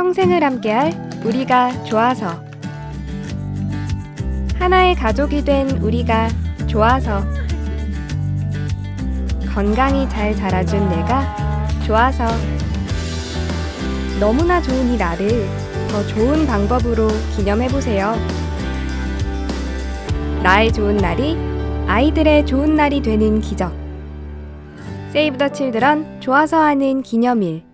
평생을 함께할 우리가 좋아서 하나의 가족이 된 우리가 좋아서 건강히 잘 자라준 내가 좋아서 너무나 좋은 이 날을 더 좋은 방법으로 기념해보세요. 나의 좋은 날이 아이들의 좋은 날이 되는 기적. 세이브 더 칠드런 좋아서 하는 기념일